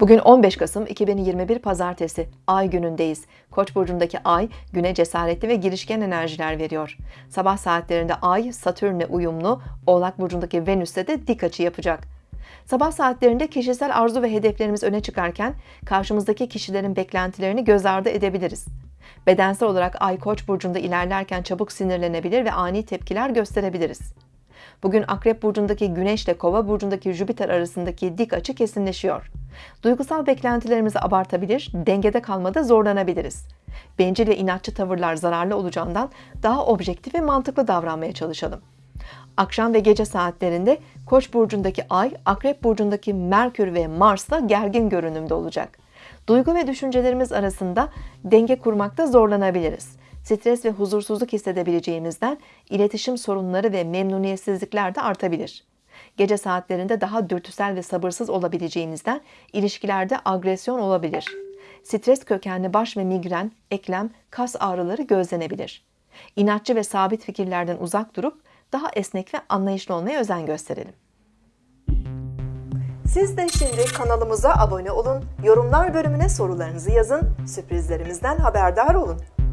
Bugün 15 Kasım 2021 Pazartesi, Ay günündeyiz. Koç burcundaki Ay, güne cesaretli ve girişken enerjiler veriyor. Sabah saatlerinde Ay, Satürn'le uyumlu, Oğlak burcundaki Venüs'te de dik açı yapacak. Sabah saatlerinde kişisel arzu ve hedeflerimiz öne çıkarken, karşımızdaki kişilerin beklentilerini göz ardı edebiliriz. Bedensel olarak Ay Koç burcunda ilerlerken çabuk sinirlenebilir ve ani tepkiler gösterebiliriz. Bugün Akrep burcundaki Güneş ile Kova burcundaki Jüpiter arasındaki dik açı kesinleşiyor. Duygusal beklentilerimizi abartabilir, dengede kalmada zorlanabiliriz. Bencil ve inatçı tavırlar zararlı olacağından daha objektif ve mantıklı davranmaya çalışalım. Akşam ve gece saatlerinde Koç burcundaki Ay, Akrep burcundaki Merkür ve Mars'la gergin görünümde olacak. Duygu ve düşüncelerimiz arasında denge kurmakta zorlanabiliriz. Stres ve huzursuzluk hissedebileceğimizden iletişim sorunları ve memnuniyetsizlikler de artabilir. Gece saatlerinde daha dürtüsel ve sabırsız olabileceğimizden ilişkilerde agresyon olabilir. Stres kökenli baş ve migren, eklem, kas ağrıları gözlenebilir. İnatçı ve sabit fikirlerden uzak durup daha esnek ve anlayışlı olmaya özen gösterelim. Siz de şimdi kanalımıza abone olun, yorumlar bölümüne sorularınızı yazın, sürprizlerimizden haberdar olun.